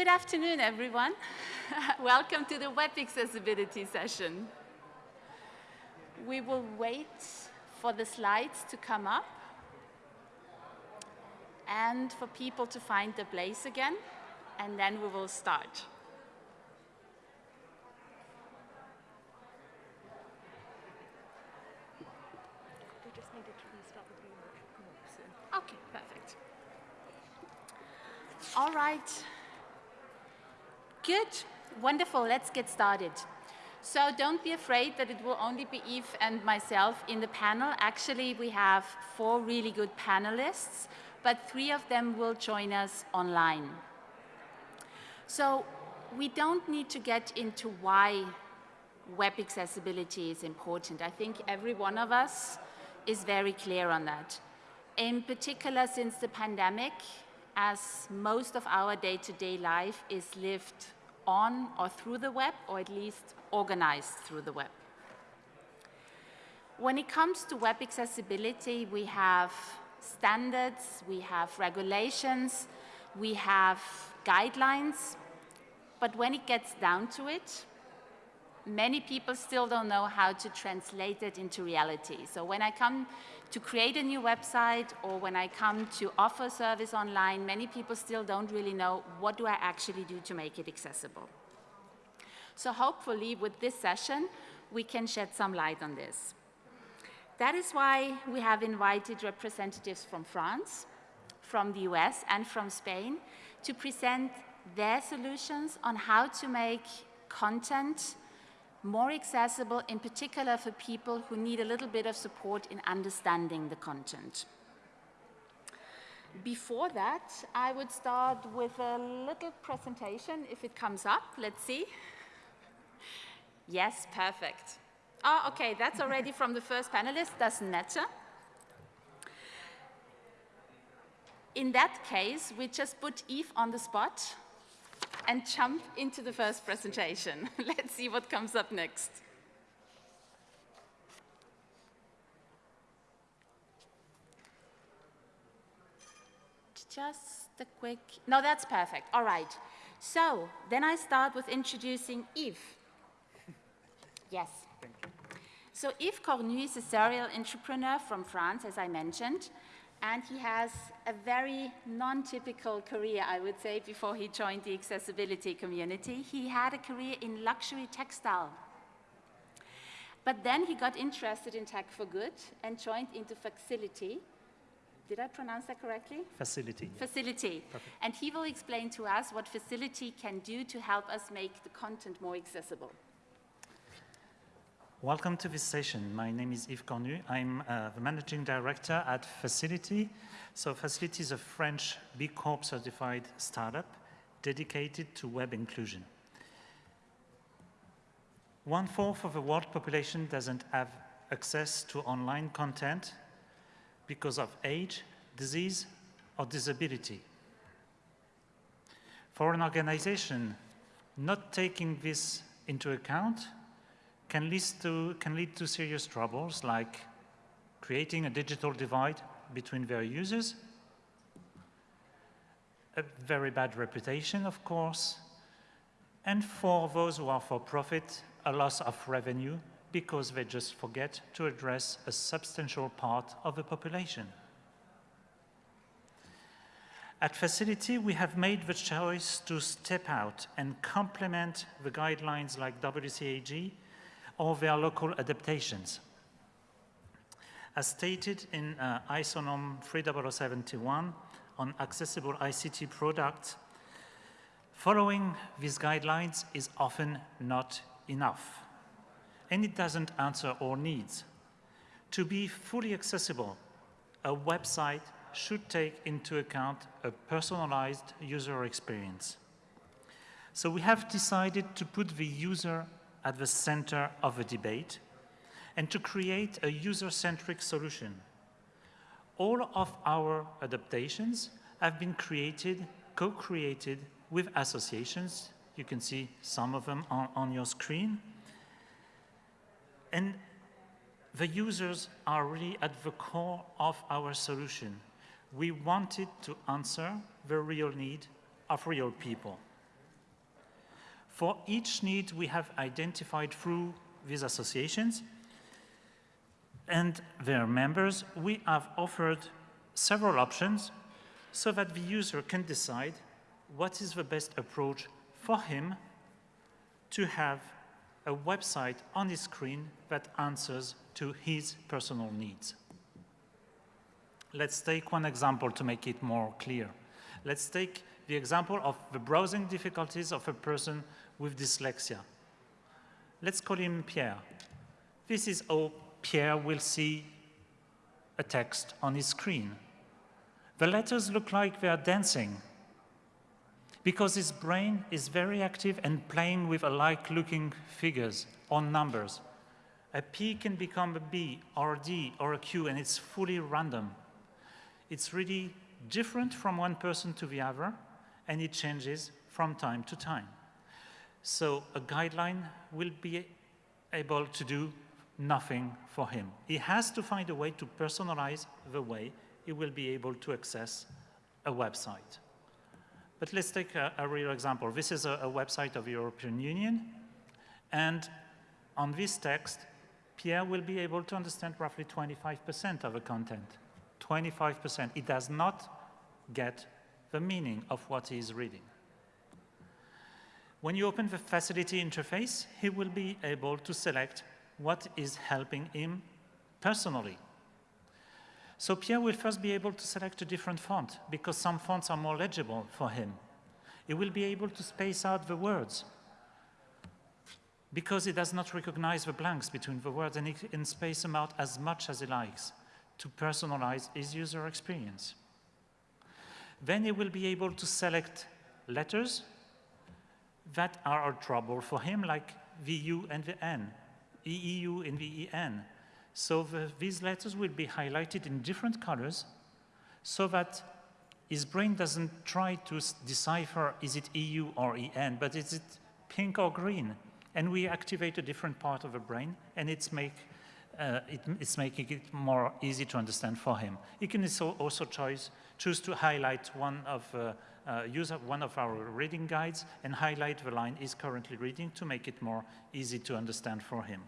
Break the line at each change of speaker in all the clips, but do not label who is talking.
Good afternoon, everyone. Welcome to the web accessibility session. We will wait for the slides to come up and for people to find the place again, and then we will start. Okay, perfect. All right. Good, wonderful, let's get started. So don't be afraid that it will only be Eve and myself in the panel. Actually, we have four really good panelists, but three of them will join us online. So we don't need to get into why web accessibility is important. I think every one of us is very clear on that. In particular, since the pandemic, as most of our day-to-day -day life is lived on or through the web, or at least organized through the web. When it comes to web accessibility, we have standards, we have regulations, we have guidelines, but when it gets down to it, many people still don't know how to translate it into reality. So when I come to create a new website or when I come to offer service online, many people still don't really know what do I actually do to make it accessible. So hopefully with this session, we can shed some light on this. That is why we have invited representatives from France, from the US, and from Spain to present their solutions on how to make content more accessible, in particular for people who need a little bit of support in understanding the content. Before that, I would start with a little presentation, if it comes up. Let's see. Yes, perfect. Oh, okay, that's already from the first panelist, doesn't matter. In that case, we just put Eve on the spot and jump into the first presentation. Let's see what comes up next. Just a quick, no, that's perfect. All right. So then I start with introducing Yves. Yes. So Yves Cornu is a serial entrepreneur from France, as I mentioned and he has a very non-typical career, I would say, before he joined the accessibility community. He had a career in luxury textile. But then he got interested in tech for good and joined into FACIL'iti. Did I pronounce that correctly?
FACIL'iti.
FACIL'iti. Perfect. And he will explain to us what FACIL'iti can do to help us make the content more accessible.
Welcome to this session. My name is Yves Cornu. I'm uh, the managing director at FACIL'iti. So FACIL'iti is a French B Corp certified startup dedicated to web inclusion. One fourth of the world population doesn't have access to online content because of age, disease, or disability. For an organization not taking this into account, can lead to, can lead to serious troubles like creating a digital divide between their users, a very bad reputation, of course, and for those who are for profit, a loss of revenue because they just forget to address a substantial part of the population. At FACIL'iti, we have made the choice to step out and complement the guidelines like WCAG or their local adaptations. As stated in uh, ISO norm 30071 on accessible ICT products, following these guidelines is often not enough, and it doesn't answer all needs. To be fully accessible, a website should take into account a personalized user experience. So we have decided to put the user at the center of the debate and to create a user-centric solution. All of our adaptations have been created, co-created with associations. You can see some of them on, on your screen. And the users are really at the core of our solution. We wanted to answer the real need of real people. For each need we have identified through these associations and their members, we have offered several options so that the user can decide what is the best approach for him to have a website on his screen that answers to his personal needs. Let's take one example to make it more clear. Let's take the example of the browsing difficulties of a person with dyslexia. Let's call him Pierre. This is how Pierre will see a text on his screen. The letters look like they are dancing because his brain is very active and playing with alike-looking figures or numbers. A P can become a B or a D or a Q and it's fully random. It's really different from one person to the other and it changes from time to time. So a guideline will be able to do nothing for him. He has to find a way to personalize the way he will be able to access a website. But let's take a, a real example. This is a, a website of the European Union, and on this text, Pierre will be able to understand roughly 25% of the content. 25%. He does not get the meaning of what he is reading. When you open the FACIL'iti interface, he will be able to select what is helping him personally. So Pierre will first be able to select a different font because some fonts are more legible for him. He will be able to space out the words because he does not recognize the blanks between the words and he can space them out as much as he likes to personalize his user experience. Then he will be able to select letters that are a trouble for him, like the U and the N, EEU and EN. So the, these letters will be highlighted in different colors so that his brain doesn't try to decipher is it EU or EN, but is it pink or green? And we activate a different part of the brain and it's, make, uh, it, it's making it more easy to understand for him. He can also choose, choose to highlight one of uh, Uh, use one of our reading guides and highlight the line he's currently reading to make it more easy to understand for him.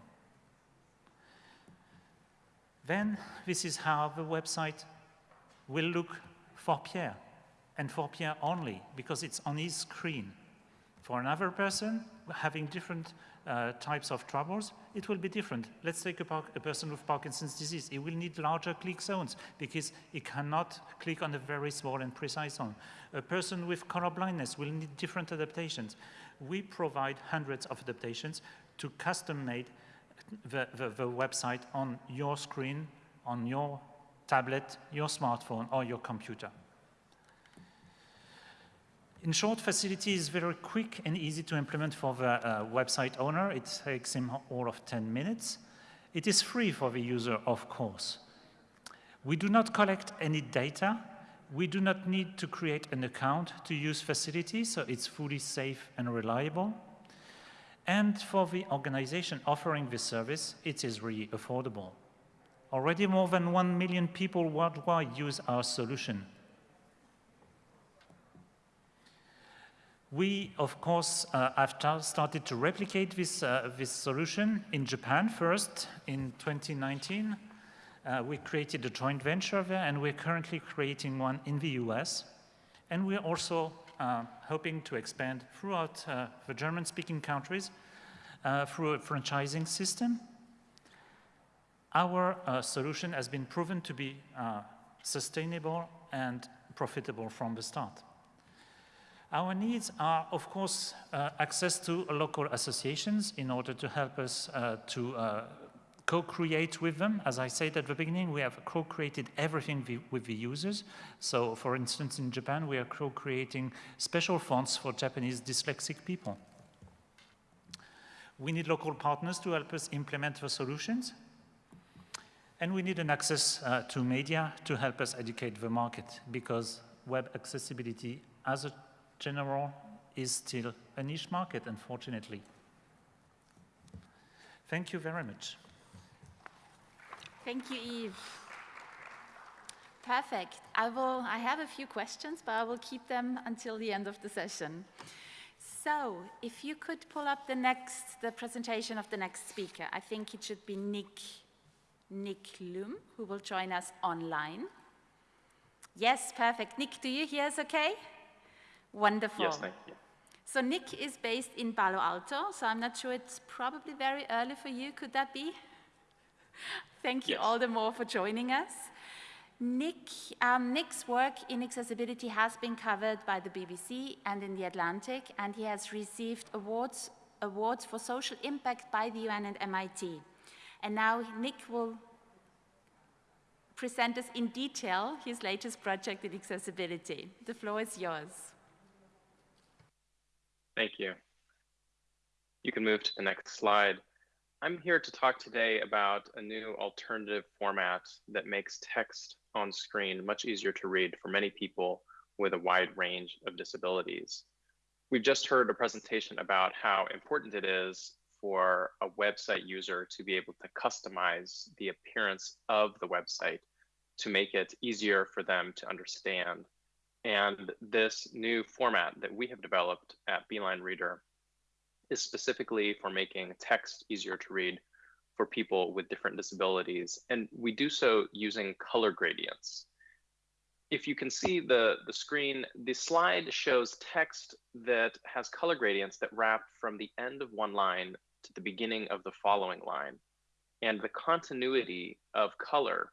Then this is how the website will look for Pierre, and for Pierre only, because it's on his screen. For another person having different uh, types of troubles, it will be different. Let's take a, a, person with Parkinson's disease. He will need larger click zones because he cannot click on a very small and precise zone. A person with color blindness will need different adaptations. We provide hundreds of adaptations to custom-made the, the, the website on your screen, on your tablet, your smartphone, or your computer. In short, FACIL'iti is very quick and easy to implement for the uh, website owner. It takes him all of 10 minutes. It is free for the user, of course. We do not collect any data. We do not need to create an account to use FACIL'iti, so it's fully safe and reliable. And for the organization offering this service, it is really affordable. Already more than 1 million people worldwide use our solution. We, of course, uh, have started to replicate this, uh, this solution in Japan first in 2019. Uh, we created a joint venture there, and we're currently creating one in the US. And we're also uh, hoping to expand throughout uh, the German-speaking countries uh, through a franchising system. Our solution has been proven to be sustainable and profitable from the start. Our needs are, of course, uh, access to local associations in order to help us uh, to uh, co-create with them. As I said at the beginning, we have co-created everything with the users. So, for instance, in Japan, we are co-creating special fonts for Japanese dyslexic people. We need local partners to help us implement the solutions. And we need an access uh, to media to help us educate the market because web accessibility as a general is still a niche market, unfortunately. Thank you very much.
Thank you, Yves. Perfect. I will, I have a few questions, but I will keep them until the end of the session. So, if you could pull up the next, the presentation of the next speaker, I think it should be Nick, Nick Lum, who will join us online. Yes, perfect. Nick, do you hear us okay? Wonderful.
Yes, thank you.
So Nick is based in Palo Alto, so I'm not sure it's probably very early for you. Could that be? Thank you
Yes.
all the more for joining us. Nick, um, Nick's work in accessibility has been covered by the BBC and in The Atlantic, and he has received awards, awards for social impact by the UN and MIT. And now Nick will present us in detail his latest project in accessibility. The floor is yours.
Thank you. You can move to the next slide. I'm here to talk today about a new alternative format that makes text on screen much easier to read for many people with a wide range of disabilities. We've just heard a presentation about how important it is for a website user to be able to customize the appearance of the website to make it easier for them to understand. And this new format that we have developed at Beeline Reader is specifically for making text easier to read for people with different disabilities. And we do so using color gradients. If you can see the, the screen, the slide shows text that has color gradients that wrap from the end of one line to the beginning of the following line. And the continuity of color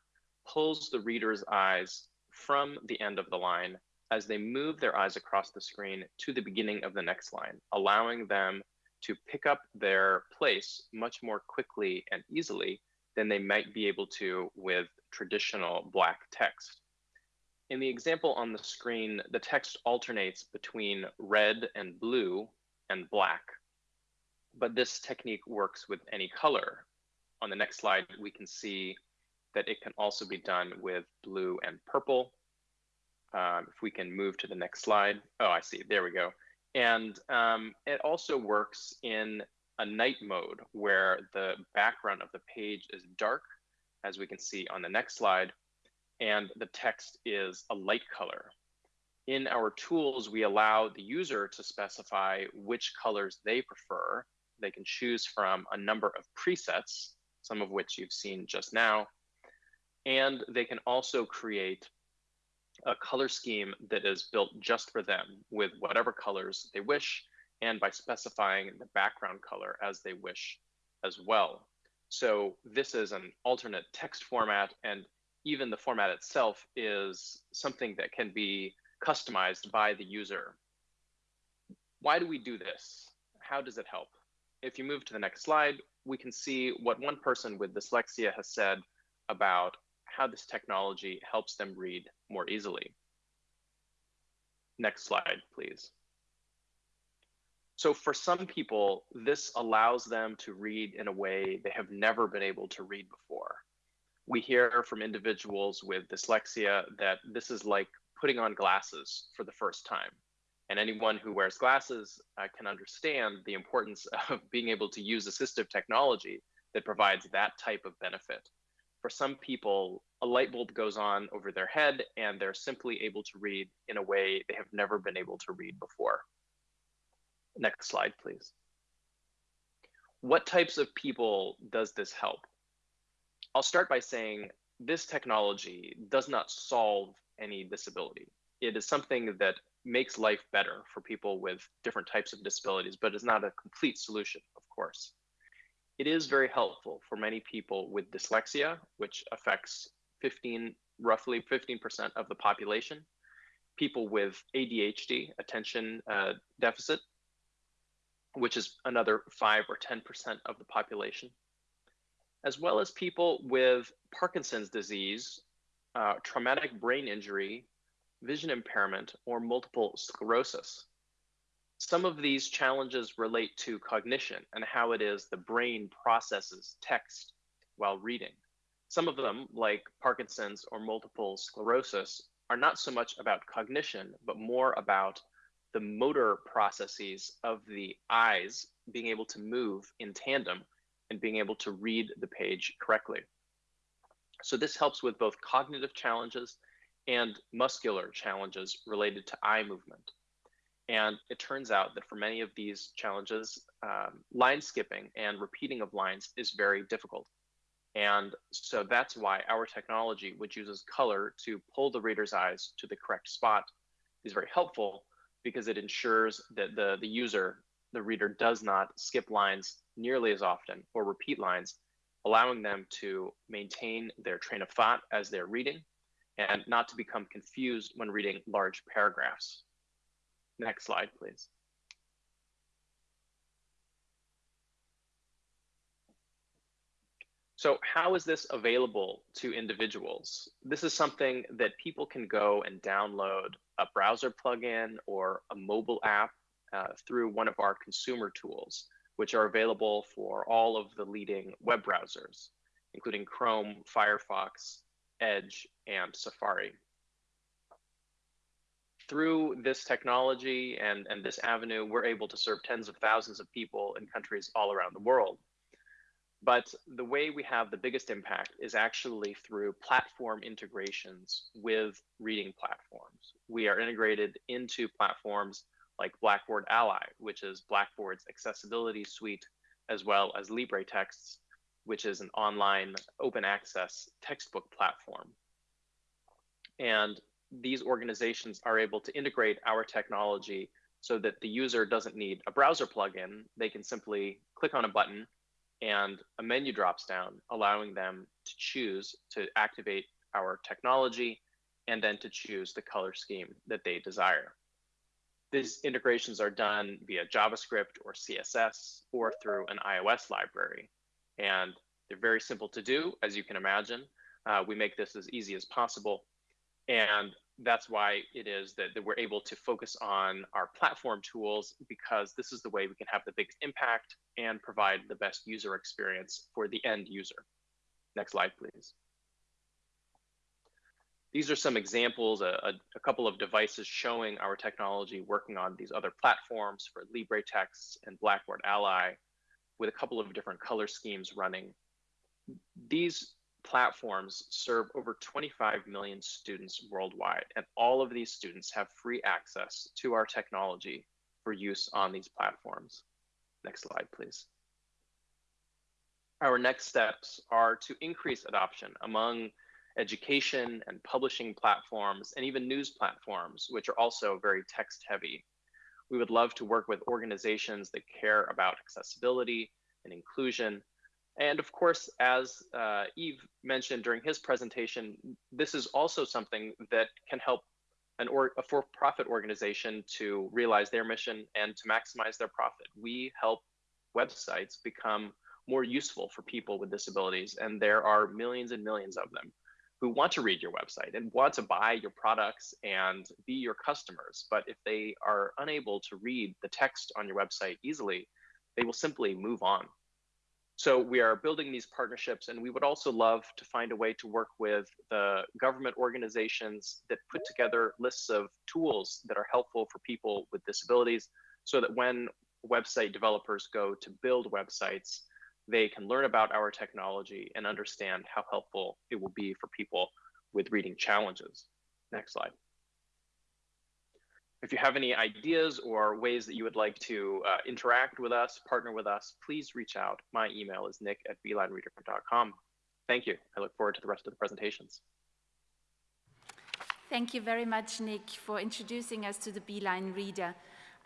pulls the reader's eyes from the end of the line as they move their eyes across the screen to the beginning of the next line, allowing them to pick up their place much more quickly and easily than they might be able to with traditional black text. In the example on the screen, the text alternates between red and blue and black, but this technique works with any color. On the next slide, we can see that it can also be done with blue and purple. Um, if we can move to the next slide. Oh, I see, there we go. And um, it also works in a night mode where the background of the page is dark, as we can see on the next slide, and the text is a light color. In our tools, we allow the user to specify which colors they prefer. They can choose from a number of presets, some of which you've seen just now, and they can also create a color scheme that is built just for them with whatever colors they wish and by specifying the background color as they wish as well. So this is an alternate text format and even the format itself is something that can be customized by the user. Why do we do this? How does it help? If you move to the next slide, we can see what one person with dyslexia has said about how this technology helps them read more easily. Next slide, please. So for some people, this allows them to read in a way they have never been able to read before. We hear from individuals with dyslexia that this is like putting on glasses for the first time. And anyone who wears glasses uh, can understand the importance of being able to use assistive technology that provides that type of benefit for some people, a light bulb goes on over their head and they're simply able to read in a way they have never been able to read before. Next slide, please. What types of people does this help? I'll start by saying this technology does not solve any disability. It is something that makes life better for people with different types of disabilities, but is not a complete solution, of course it is very helpful for many people with dyslexia, which affects 15, roughly 15% of the population, people with ADHD, attention uh, deficit, which is another 5 or 10% of the population, as well as people with Parkinson's disease, uh, traumatic brain injury, vision impairment, or multiple sclerosis. Some of these challenges relate to cognition and how it is the brain processes text while reading. Some of them, like Parkinson's or multiple sclerosis, are not so much about cognition, but more about the motor processes of the eyes being able to move in tandem and being able to read the page correctly. So this helps with both cognitive challenges and muscular challenges related to eye movement. And it turns out that for many of these challenges, um, line skipping and repeating of lines is very difficult. And so that's why our technology, which uses color to pull the reader's eyes to the correct spot, is very helpful because it ensures that the, the user, the reader, does not skip lines nearly as often or repeat lines, allowing them to maintain their train of thought as they're reading and not to become confused when reading large paragraphs. Next slide, please. So how is this available to individuals? This is something that people can go and download a browser plugin or a mobile app uh, through one of our consumer tools, which are available for all of the leading web browsers, including Chrome, Firefox, Edge, and Safari through this technology and, and this avenue, we're able to serve tens of thousands of people in countries all around the world. But the way we have the biggest impact is actually through platform integrations with reading platforms. We are integrated into platforms like Blackboard Ally, which is Blackboard's accessibility suite, as well as LibreTexts, which is an online open access textbook platform. And these organizations are able to integrate our technology so that the user doesn't need a browser plugin. They can simply click on a button and a menu drops down, allowing them to choose to activate our technology and then to choose the color scheme that they desire. These integrations are done via JavaScript or CSS or through an iOS library. And they're very simple to do, as you can imagine. Uh, we make this as easy as possible and that's why it is that, that we're able to focus on our platform tools because this is the way we can have the biggest impact and provide the best user experience for the end user. Next slide, please. These are some examples, a, a, couple of devices showing our technology working on these other platforms for LibreText and Blackboard Ally with a couple of different color schemes running. These platforms serve over 25 million students worldwide, and all of these students have free access to our technology for use on these platforms. Next slide, please. Our next steps are to increase adoption among education and publishing platforms and even news platforms, which are also very text heavy. We would love to work with organizations that care about accessibility and inclusion and of course, as uh, Yves mentioned during his presentation, this is also something that can help an or, a for-profit organization to realize their mission and to maximize their profit. We help websites become more useful for people with disabilities, and there are millions and millions of them who want to read your website and want to buy your products and be your customers. But if they are unable to read the text on your website easily, they will simply move on so we are building these partnerships and we would also love to find a way to work with the government organizations that put together lists of tools that are helpful for people with disabilities so that when website developers go to build websites, they can learn about our technology and understand how helpful it will be for people with reading challenges. Next slide. If you have any ideas or ways that you would like to uh, interact with us, partner with us, please reach out. My email is nick at beelinereader.com. Thank you. I look forward to the rest of the presentations.
Thank you very much, Nick, for introducing us to the Beeline Reader.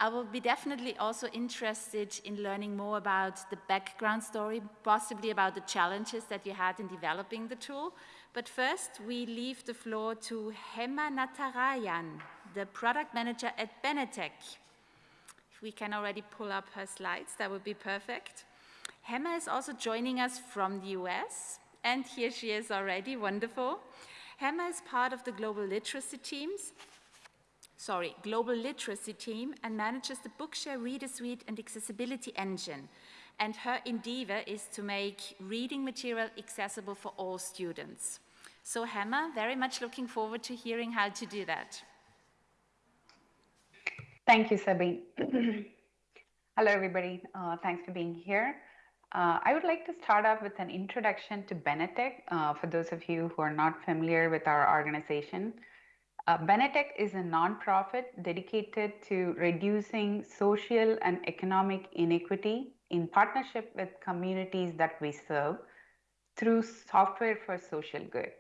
I will be definitely also interested in learning more about the background story, possibly about the challenges that you had in developing the tool. But first, we leave the floor to Hema Natarajan the product manager at Benetech. If we can already pull up her slides, that would be perfect. Hema is also joining us from the US, and here she is already, wonderful. Hema is part of the global literacy teams, sorry, global literacy team and manages the Bookshare Reader Suite and Accessibility Engine. And her endeavor is to make reading material accessible for all students. So Hema, very much looking forward to hearing how to do that.
Thank you, Sabine. Hello, everybody. Uh, thanks for being here. Uh, I would like to start off with an introduction to Benetech uh, for those of you who are not familiar with our organization. Uh, Benetech is a nonprofit dedicated to reducing social and economic inequity in partnership with communities that we serve through software for social good.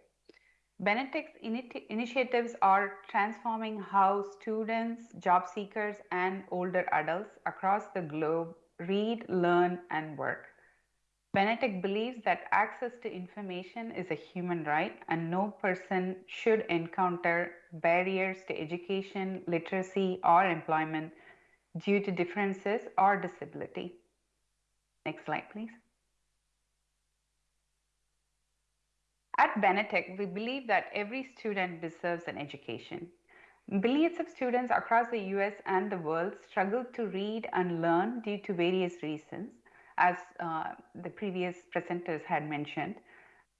Benetech's initi initiatives are transforming how students, job seekers, and older adults across the globe read, learn, and work. Benetech believes that access to information is a human right and no person should encounter barriers to education, literacy, or employment due to differences or disability. Next slide, please. At Benetech, we believe that every student deserves an education. Billions of students across the US and the world struggle to read and learn due to various reasons as uh, the previous presenters had mentioned,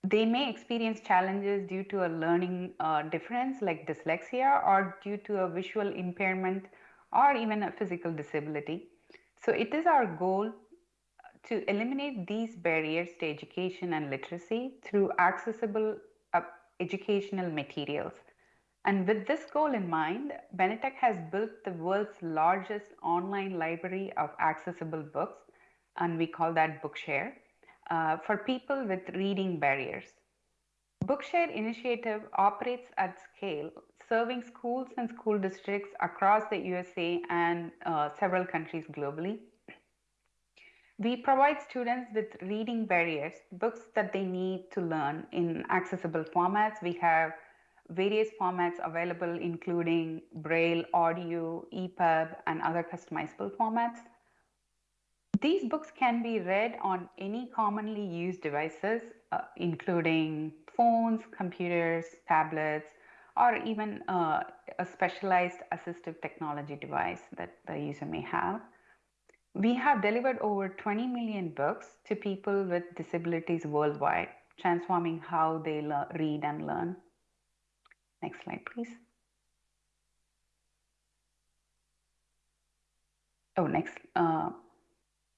they may experience challenges due to a learning uh, difference like dyslexia or due to a visual impairment or even a physical disability. So it is our goal to eliminate these barriers to education and literacy through accessible uh, educational materials. And with this goal in mind, Benetech has built the world's largest online library of accessible books and we call that Bookshare, uh, for people with reading barriers. Bookshare initiative operates at scale, serving schools and school districts across the USA and uh, several countries globally. We provide students with reading barriers, books that they need to learn in accessible formats. We have various formats available, including Braille, audio, EPUB, and other customizable formats. These books can be read on any commonly used devices, uh, including phones, computers, tablets, or even uh, a specialized assistive technology device that the user may have. We have delivered over 20 million books to people with disabilities worldwide, transforming how they read and learn. Next slide, please. Oh, next. Uh,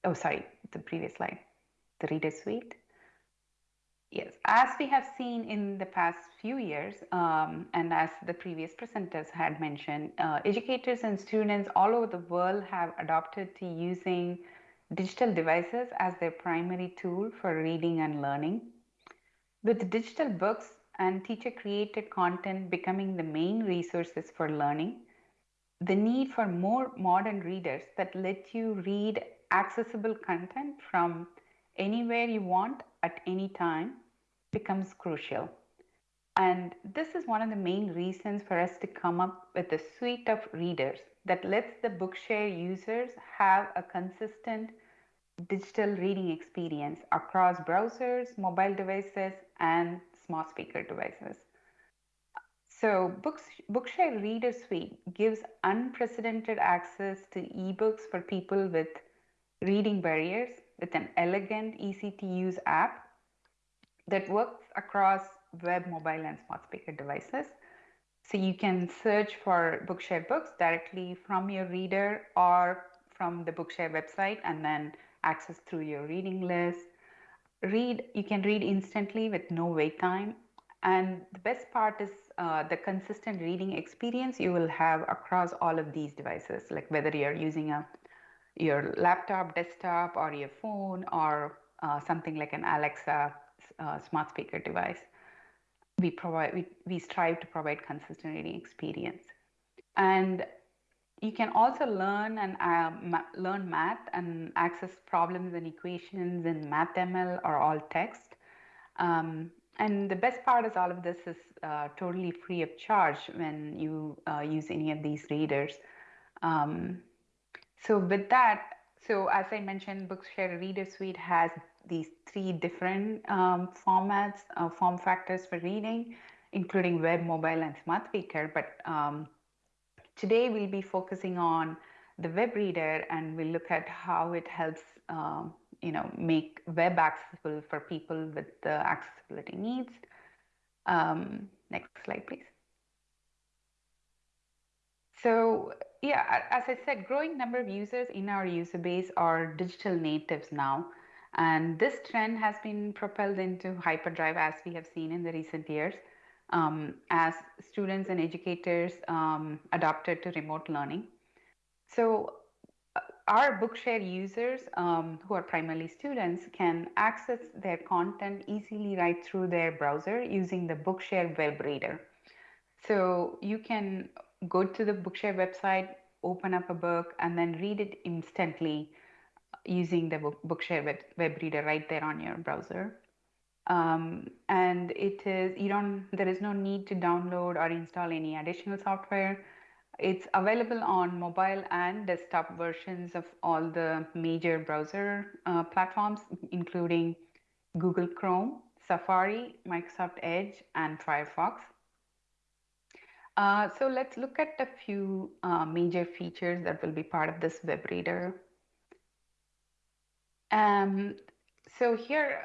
oh, sorry, the previous slide, the reader suite. Yes, as we have seen in the past few years, um, and as the previous presenters had mentioned, uh, educators and students all over the world have adopted to using digital devices as their primary tool for reading and learning. With digital books and teacher created content becoming the main resources for learning, the need for more modern readers that let you read accessible content from anywhere you want at any time becomes crucial. And this is one of the main reasons for us to come up with a suite of readers that lets the Bookshare users have a consistent digital reading experience across browsers, mobile devices, and smart speaker devices. So Books, Bookshare Reader Suite gives unprecedented access to ebooks for people with reading barriers with an elegant, easy to use app that works across web, mobile, and smart speaker devices. So you can search for Bookshare books directly from your reader or from the Bookshare website and then access through your reading list. Read, you can read instantly with no wait time. And the best part is uh, the consistent reading experience you will have across all of these devices, like whether you're using a your laptop, desktop, or your phone, or uh, something like an Alexa uh, smart speaker device. We provide we, we strive to provide consistent reading experience, and you can also learn and uh, ma learn math and access problems and equations in MathML or alt text. Um, and the best part is all of this is uh, totally free of charge when you uh, use any of these readers. Um, so with that, so as I mentioned, Bookshare Reader Suite has these three different um, formats, uh, form factors for reading, including web, mobile, and smart speaker. But um, today we'll be focusing on the web reader, and we'll look at how it helps, um, you know, make web accessible for people with the accessibility needs. Um, next slide, please. So yeah, as I said, growing number of users in our user base are digital natives now. And this trend has been propelled into hyperdrive as we have seen in the recent years. um, as students and educators um, adopted to remote learning. So uh, our Bookshare users, um, who are primarily students, can access their content easily right through their browser using the Bookshare web reader. So you can go to the Bookshare website, open up a book, and then read it instantly using the Bookshare web, web reader right there on your browser. Um, and it is you don't there is no need to download or install any additional software it's available on mobile and desktop versions of all the major browser uh, platforms including google chrome safari microsoft edge and firefox uh, so let's look at a few uh, major features that will be part of this web reader um, so here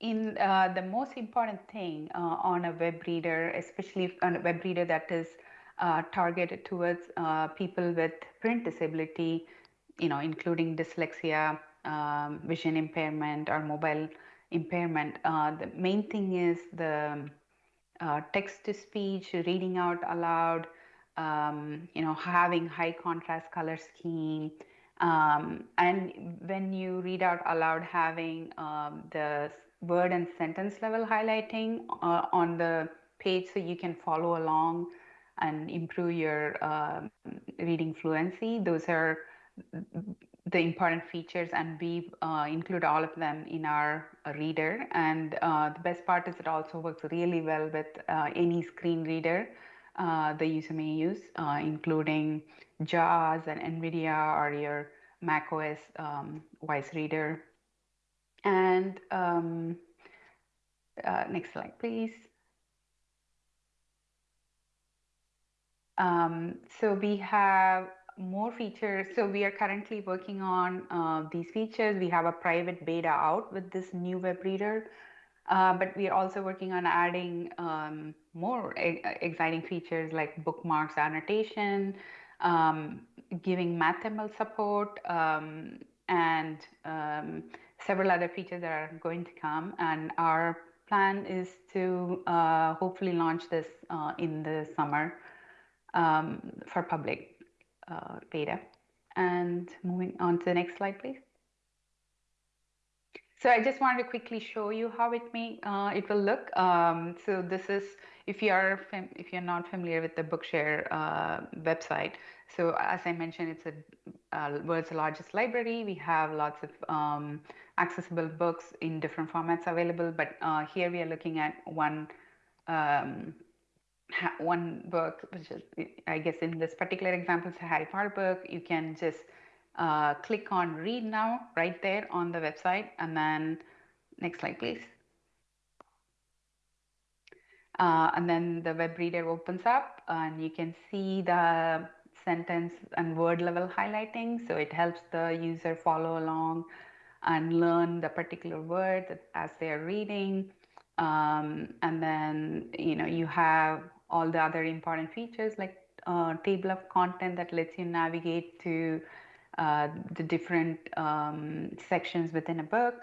in uh, the most important thing uh, on a web reader, especially on a web reader that is uh, targeted towards people with print disability, you know, including dyslexia, um, vision impairment, or mobile impairment. The main thing is the uh, text to speech, reading out aloud, um, you know, having high contrast color scheme. Um, and when you read out aloud, having um, the word and sentence level highlighting uh, on the page so you can follow along and improve your uh, reading fluency. Those are the important features and we uh, include all of them in our reader and uh, the best part is it also works really well with uh, any screen reader uh, the user may use including JAWS and NVDA or your macOS um, voice reader and um, uh, next slide, please. Um, so we have more features. So we are currently working on uh, these features. We have a private beta out with this new web reader, uh, but we are also working on adding um, more e exciting features like bookmarks annotation, um, giving MathML support, um, and um, several other features that are going to come. And our plan is to uh, hopefully launch this uh, in the summer um, for public uh, beta. And moving on to the next slide, please. So I just wanted to quickly show you how it may uh, it will look. Um, so this is if you are if you're not familiar with the Bookshare uh, website. So as I mentioned, it's a uh, world's largest library. We have lots of um, accessible books in different formats available, but uh, here we are looking at one um, one book, which is, I guess in this particular example, it's a Harry Potter book. You can just uh, click on read now right there on the website. And then next slide, please. Uh, and then the web reader opens up and you can see the sentence and word level highlighting. So it helps the user follow along and learn the particular word as they're reading. Um, and then, you know, you have all the other important features like uh, table of content that lets you navigate to uh, the different um, sections within a book.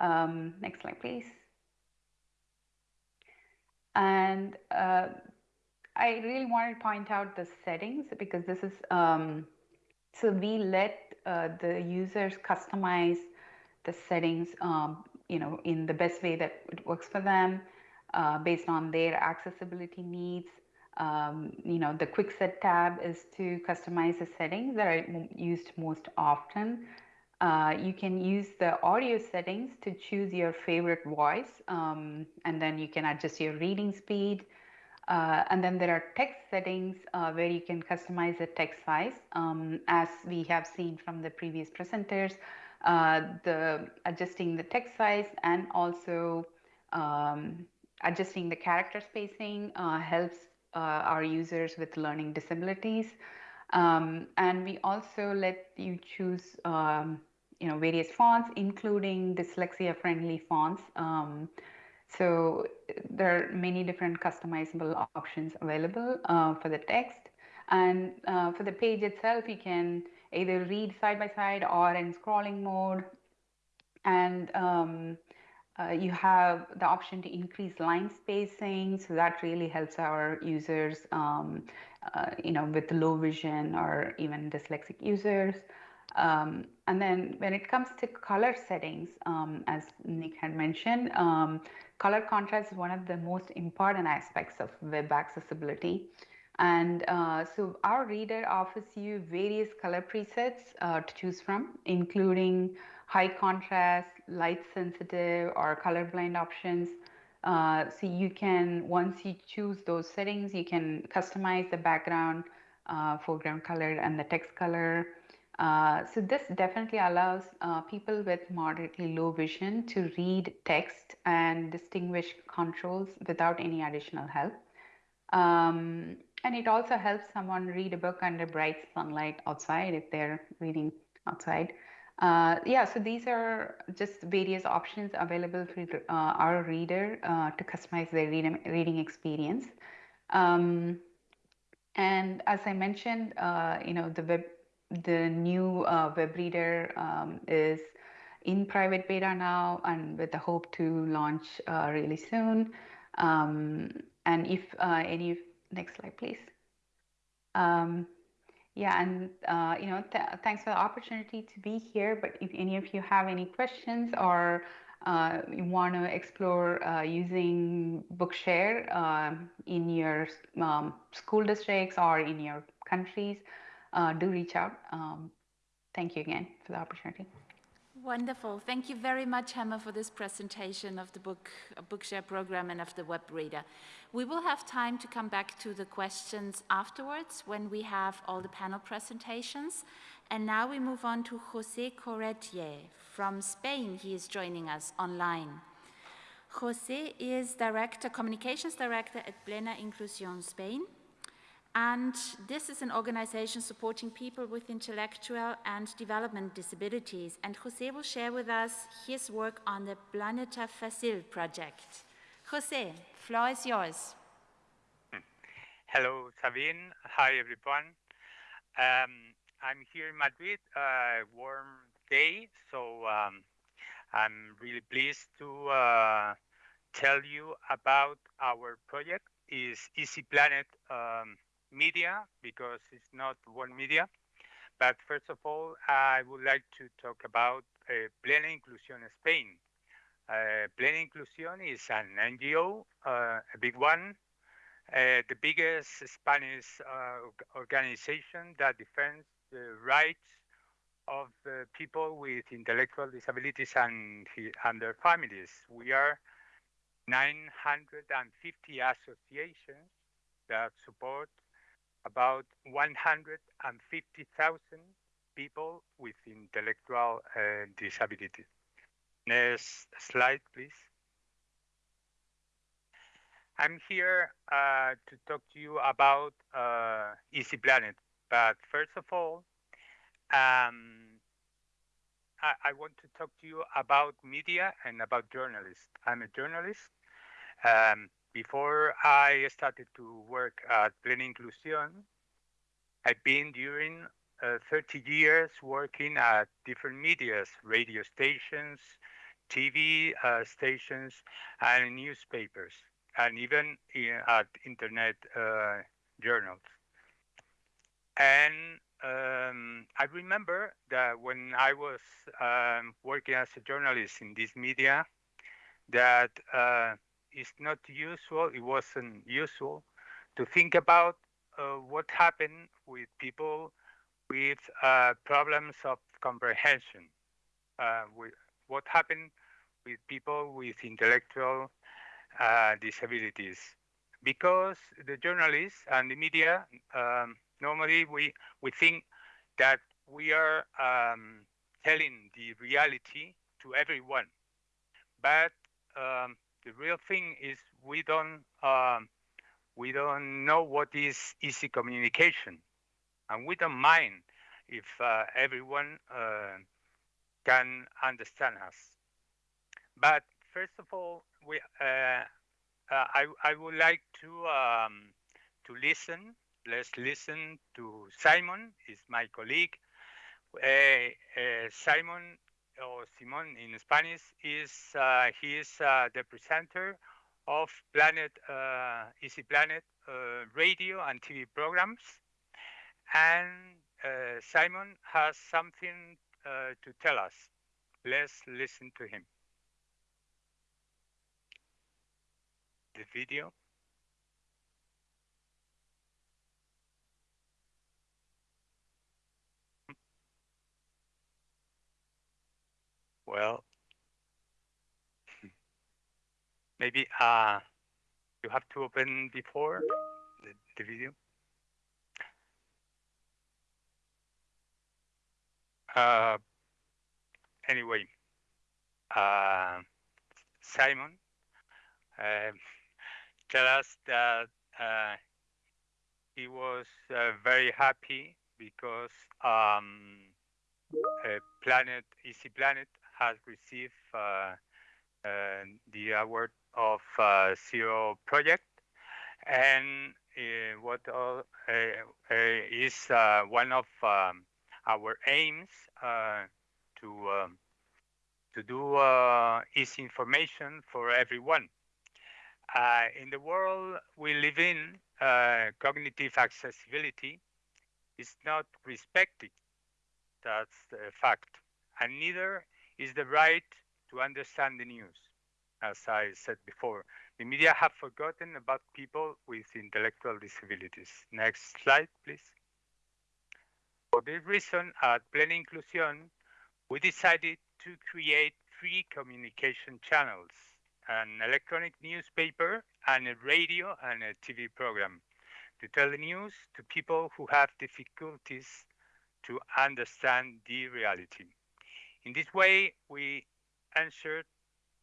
Um, next slide, please. And uh, I really want to point out the settings because this is, um, so we let uh, the users customize the settings, um, you know, in the best way that it works for them uh, based on their accessibility needs. Um, you know, the quick set tab is to customize the settings that are used most often. Uh, you can use the audio settings to choose your favorite voice, um, and then you can adjust your reading speed, uh, and then there are text settings uh, where you can customize the text size. Um, as we have seen from the previous presenters, uh, the adjusting the text size and also um, adjusting the character spacing uh, helps uh, our users with learning disabilities. Um, and we also let you choose um, you know, various fonts, including dyslexia friendly fonts. Um, so there are many different customizable options available uh, for the text. And uh, for the page itself, you can either read side by side or in scrolling mode. And um, uh, you have the option to increase line spacing, so that really helps our users, um, uh, you know, with low vision or even dyslexic users. Um, and then when it comes to color settings, um, as Nick had mentioned, um, color contrast is one of the most important aspects of web accessibility. And uh, so our reader offers you various color presets uh, to choose from, including high contrast, light sensitive, or colorblind options. Uh, so you can, once you choose those settings, you can customize the background, uh, foreground color, and the text color. Uh, so this definitely allows uh, people with moderately low vision to read text and distinguish controls without any additional help. Um, and it also helps someone read a book under bright sunlight outside if they're reading outside. Uh, yeah, so these are just various options available for uh, our reader uh, to customize their read reading experience. Um, and as I mentioned, uh, you know, the web, the new uh, web reader um, is in private beta now, and with the hope to launch uh, really soon. Um, and if any, next slide, please. Um, yeah, and uh, you know, th thanks for the opportunity to be here. But if any of you have any questions or uh, you want to explore uh, using Bookshare um, in your um, school districts or in your countries, uh, do reach out. Um, thank you again for the opportunity.
Wonderful. Thank you very much, Hema, for this presentation of the book, uh, Bookshare program and of the web reader. We will have time to come back to the questions afterwards when we have all the panel presentations. And now we move on to Jose Corretier from Spain. He is joining us online. Jose is director, communications director at Plena Inclusión Spain. And this is an organization supporting people with intellectual and development disabilities. And Jose will share with us his work on the Planeta Fácil project. Jose, floor is yours.
Hello, Sabine. Hi, everyone. Um, I'm here in Madrid, uh, warm day, so um, I'm really pleased to uh, tell you about our project. is Easy Planet um, media because it's not one media. But first of all, I would like to talk about uh, Plena Inclusión Spain. Uh, Plena Inclusión is an NGO, uh, a big one, uh, the biggest Spanish uh, organization that defends the rights of people with intellectual disabilities and, and their families. We are 950 associations that support about 150,000 people with intellectual uh, disabilities. Next slide, please. I'm here uh, to talk to you about uh, Easy Planet, but first of all, um, I, I, want to talk to you about media and about journalists. I'm a journalist. Um, before I started to work at Plena Inclusión, I've been during uh, 30 years working at different medias, radio stations, TV uh, stations, and newspapers, and even in, at internet uh, journals. And um, I remember that when I was um, working as a journalist in this media, that uh, it's not usual, it wasn't usual to think about uh, what happened with people with uh, problems of comprehension, uh, with what happened with people with intellectual uh, disabilities. Because the journalists and the media, um, normally we, we think that we are um, telling the reality to everyone. But um, the real thing is we don't um, we don't know what is easy communication, and we don't mind if uh, everyone uh, can understand us. But first of all, we uh, uh I I would like to um, to listen. Let's listen to Simon. Is my colleague. Uh, uh, Simon or Simon in Spanish, is uh, he is uh, the presenter of Planet uh, Easy Planet uh, radio and TV programs, and uh, Simon has something to tell us. Let's listen to him. The video. Well, maybe uh, you have to open before the, the video. Uh, anyway, uh, Simon uh, tell us that uh, he was uh, very happy because um, Planet Easy Planet has received uh, uh, the award of uh, Zero Project, and what is one of um, our aims to um, to do is information for everyone. In the world we live in, cognitive accessibility is not respected. That's a fact. And neither is the right to understand the news. As I said before, the media have forgotten about people with intellectual disabilities. Next slide, please. For this reason, at Plena Inclusión, we decided to create three communication channels, an electronic newspaper and a radio and a TV program to tell the news to people who have difficulties to understand the reality. In this way, we answered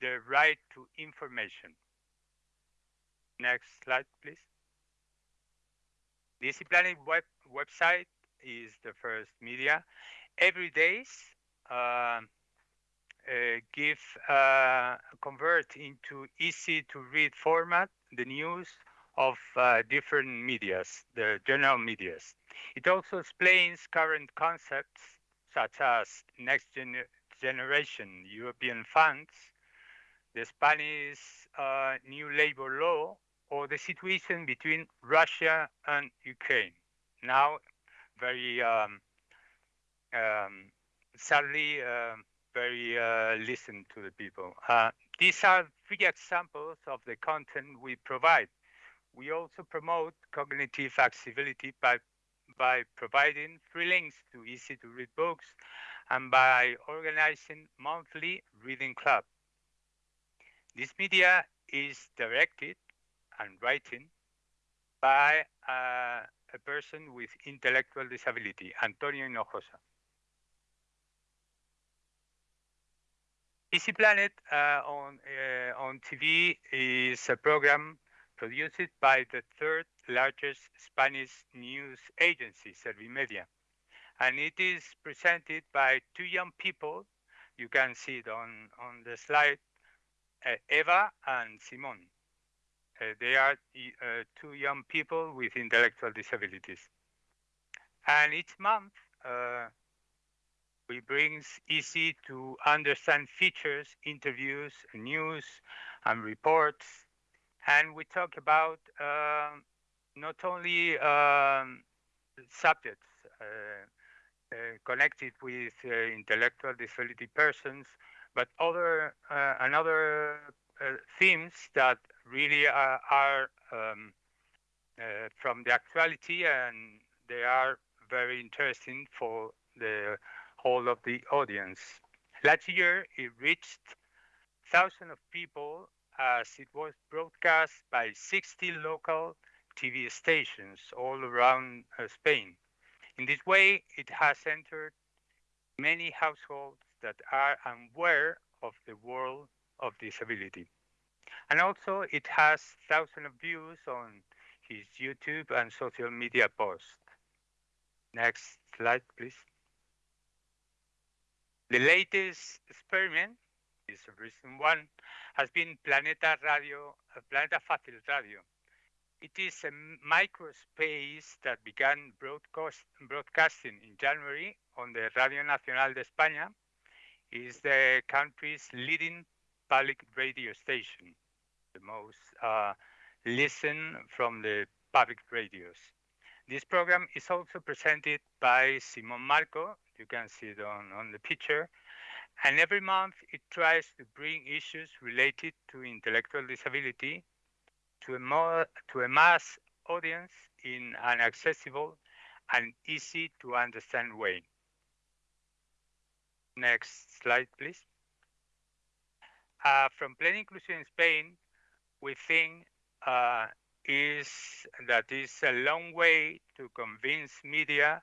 the right to information. Next slide, please. The Planet web website is the first media. Every day uh, uh, give uh, convert into easy to read format the news of uh, different medias, the general medias. It also explains current concepts such as next gen generation European funds, the Spanish uh, new labor law, or the situation between Russia and Ukraine. Now, very um, um, sadly, uh, very uh, listen to the people. Uh, these are three examples of the content we provide. We also promote cognitive accessibility by by providing free links to easy to read books and by organizing monthly reading club. This media is directed and written by uh, a person with intellectual disability, Antonio Hinojosa. Easy Planet uh, on, uh, on TV is a program produced by the third largest Spanish news agency, Servimedia. And it is presented by two young people. You can see it on, on the slide, uh, Eva and Simon. Uh, they are uh, two young people with intellectual disabilities. And each month, uh, we brings easy to understand features, interviews, news, and reports. And we talk about um, not only um, subjects uh, uh, connected with uh, intellectual disability persons, but other another themes that really are, are um, from the actuality and they are very interesting for the whole of the audience. Last year, it reached thousands of people as it was broadcast by 60 local TV stations all around uh, Spain. In this way, it has entered many households that are unaware of the world of disability. And also, it has thousands of views on his YouTube and social media posts. Next slide, please. The latest experiment is a recent one, has been Planeta Radio, uh, Planeta Fácil Radio, it is a microspace that began broadcast, broadcasting in January on the Radio Nacional de España. is the country's leading public radio station, the most uh, listened from the public radios. This program is also presented by Simon Marco, you can see it on, on the picture, and every month it tries to bring issues related to intellectual disability to a, more, to a mass audience in an accessible and easy to understand way. Next slide, please. Uh, from Plena Inclusión in Spain, we think uh, is that is a long way to convince media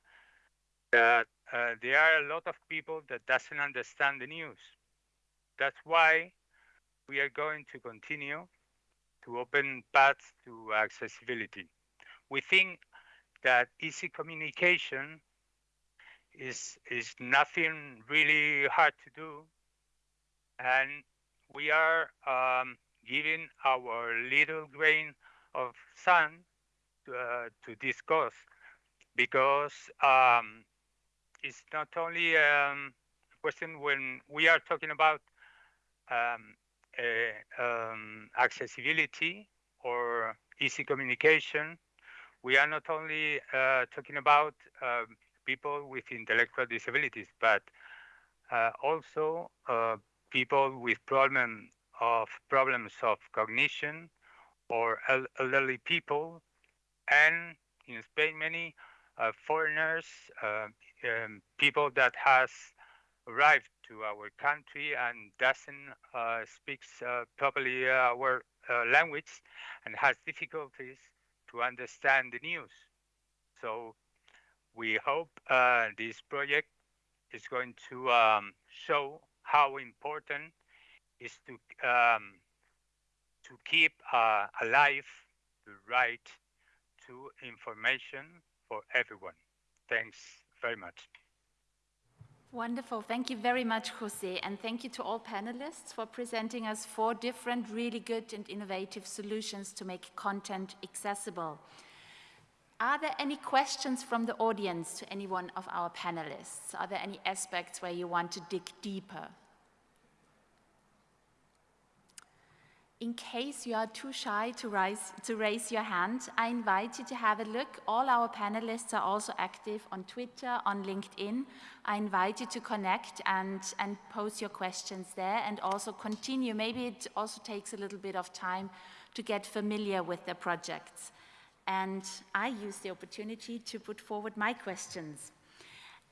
that uh, there are a lot of people that doesn't understand the news. That's why we are going to continue to open paths to accessibility. We think that easy communication is is nothing really hard to do, and we are um, giving our little grain of sand to, uh, to this cause because um, it's not only um, a question when we are talking about um, um, accessibility or easy communication. We are not only uh, talking about uh, people with intellectual disabilities, but uh, also uh, people with problem of problems of cognition or elderly people, and in Spain many uh, foreigners, uh, um, people that has arrived to our country and doesn't uh, speaks uh, properly our uh, language and has difficulties to understand the news. So we hope uh, this project is going to um, show how important is to um, to keep uh, alive the right to information for everyone. Thanks very much.
Wonderful. Thank you very much, Jose. And thank you to all panelists for presenting us four different really good and innovative solutions to make content accessible. Are there any questions from the audience to any one of our panelists? Are there any aspects where you want to dig deeper? In case you are too shy to, rise, to raise your hand, I invite you to have a look. All our panelists are also active on Twitter, on LinkedIn. I invite you to connect and, and pose your questions there and also continue. Maybe it also takes a little bit of time to get familiar with the projects. And I use the opportunity to put forward my questions.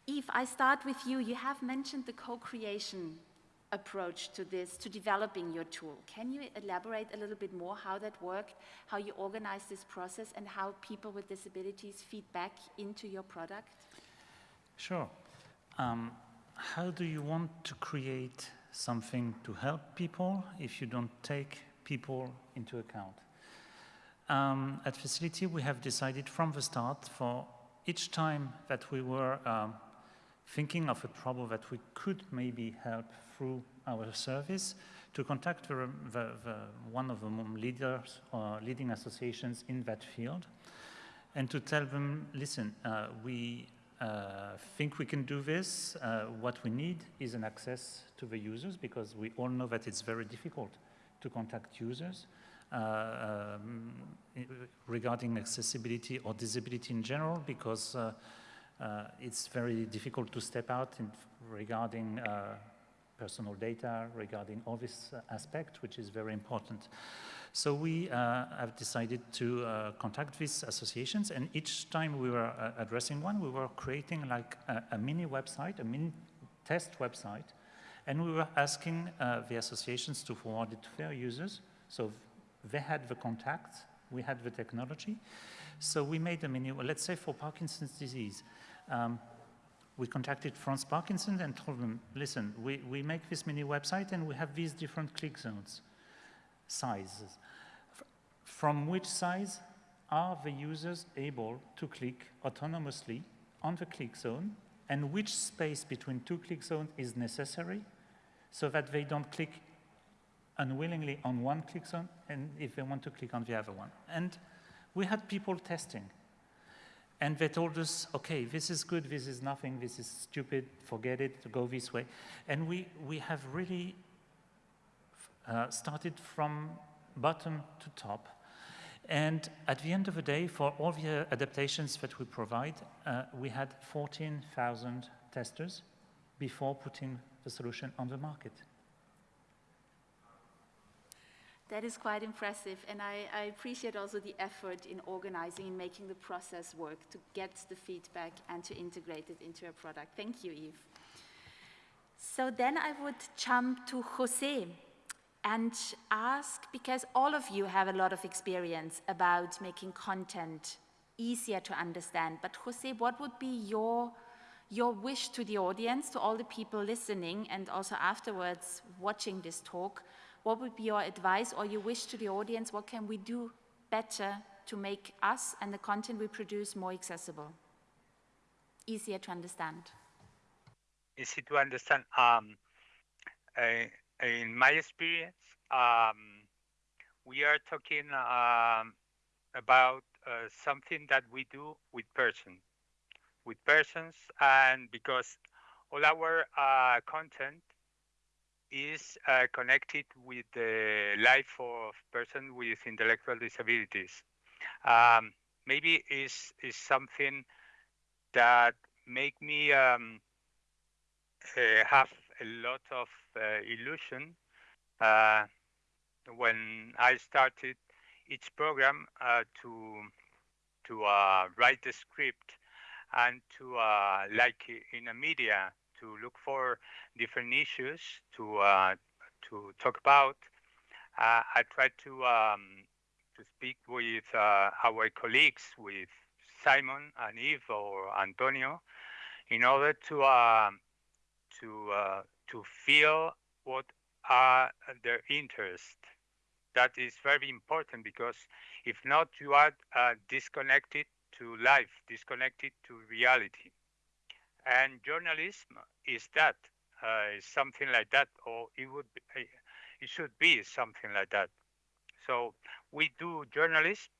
Eve, I start with you. You have mentioned the co-creation approach to this, to developing your tool. Can you elaborate a little bit more how that worked, how you organize this process, and how people with disabilities feed back into your product?
Sure. Um, how do you want to create something to help people if you don't take people into account? Um, at FACIL'iti, we have decided from the start for each time that we were um, thinking of a problem that we could maybe help through our service to contact the, the, the, one of the leaders or leading associations in that field and to tell them, listen, uh, we uh, think we can do this. Uh, what we need is an access to the users because we all know that it's very difficult to contact users uh, um, regarding accessibility or disability in general because uh, uh, it's very difficult to step out in, regarding uh, personal data, regarding all this aspect, which is very important. So we uh, have decided to uh, contact these associations, and each time we were uh, addressing one, we were creating like a, a, mini website, a mini test website, and we were asking the associations to forward it to their users. So they had the contact, we had the technology. So we made a mini, let's say for Parkinson's disease, um, we contacted France Parkinson and told them, listen, we, we make this mini website and we have these different click zones, sizes. From which size are the users able to click autonomously on the click zone and which space between two click zones is necessary so that they don't click unwillingly on one click zone and if they want to click on the other one. And we had people testing And they told us, okay, this is good, this is nothing, this is stupid, forget it, go this way. And we, we have really uh, started from bottom to top. And at the end of the day, for all the adaptations that we provide, uh, we had 14,000 testers before putting the solution on the market.
That is quite impressive, and I, I, appreciate also the effort in organizing and making the process work to get the feedback and to integrate it into a product. Thank you, Eve. So then I would jump to Jose and ask, because all of you have a lot of experience about making content easier to understand, but Jose, what would be your, your wish to the audience, to all the people listening and also afterwards watching this talk, what would be your advice or your wish to the audience? What can we do better to make us and the content we produce more accessible, easier to understand?
Easy to understand. Um, uh, in my experience, um, we are talking um, about uh, something that we do with persons, with persons, and because all our uh, content is uh, connected with the life of person with intellectual disabilities. Um, maybe is is something that make me um, uh, have a lot of uh, illusion uh, when I started each program uh, to to uh, write the script and to like in a media to look for different issues to uh, to talk about. Uh, I tried to um, to speak with uh, our colleagues, with Simon and Eve or Antonio, in order to um, to uh, to feel what are their interests. That is very important because if not, you are uh, disconnected to life, disconnected to reality. And journalism is that, uh, something like that, or it would be, uh, it should be something like that. So we do journalism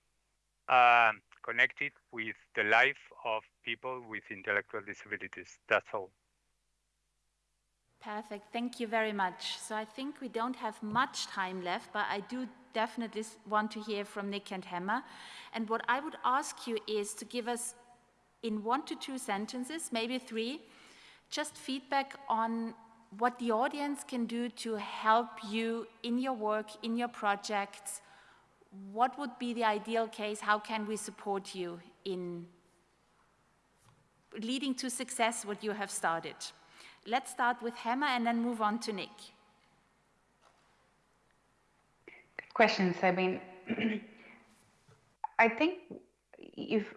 uh, connected with the life of people with intellectual disabilities. That's all.
Perfect. Thank you very much. So I think we don't have much time left, but I do definitely want to hear from Nick and Hema. And what I would ask you is to give us in one to two sentences, maybe three, just feedback on what the audience can do to help you in your work, in your projects. What would be the ideal case? How can we support you in leading to success what you have started? Let's start with Hema and then move on to Nick.
Good questions. I mean, I think if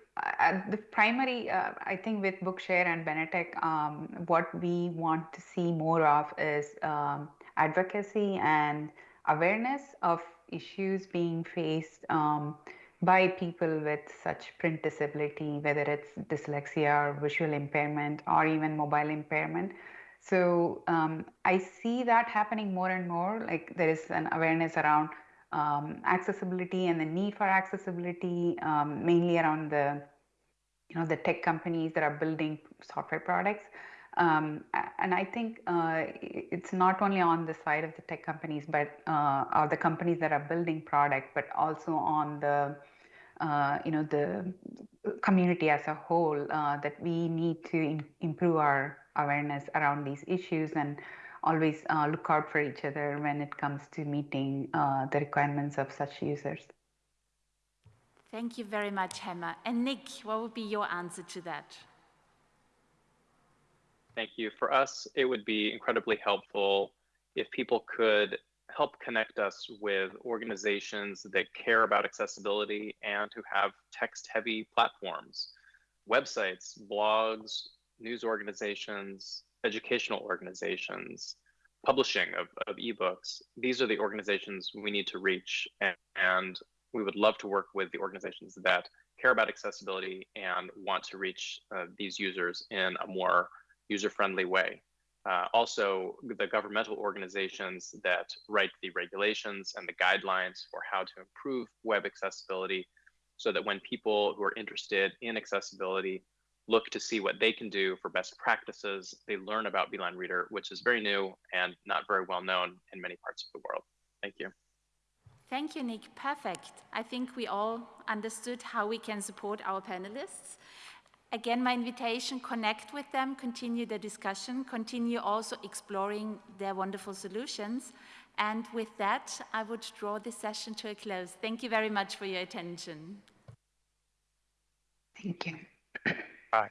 the primary, uh, I think with Bookshare and Benetech, um, what we want to see more of is um, advocacy and awareness of issues being faced um, by people with such print disability, whether it's dyslexia or visual impairment or even mobile impairment. So um, I see that happening more and more. Like there is an awareness around um, accessibility and the need for accessibility, um, mainly around the you know the tech companies that are building software products. Um, and I think uh, it's not only on the side of the tech companies, but uh, or the companies that are building product, but also on the uh, you know the community as a whole uh, that we need to improve our awareness around these issues and always uh, look out for each other when it comes to meeting uh, the requirements of such users.
Thank you very much, Hema. And Nick, what would be your answer to that?
Thank you. For us, it would be incredibly helpful if people could help connect us with organizations that care about accessibility and who have text heavy platforms, websites, blogs, news organizations, educational organizations, publishing of, of ebooks. These are the organizations we need to reach, and, and we would love to work with the organizations that care about accessibility and want to reach uh, these users in a more user-friendly way. Uh, also, the governmental organizations that write the regulations and the guidelines for how to improve web accessibility so that when people who are interested in accessibility look to see what they can do for best practices, they learn about Beeline Reader, which is very new and not very well known in many parts of the world. Thank you.
Thank you, Nick. Perfect. I think we all understood how we can support our panelists. Again, my invitation, connect with them, continue the discussion, continue also exploring their wonderful solutions. And with that, I would draw this session to a close. Thank you very much for your attention.
Thank you.
Bye.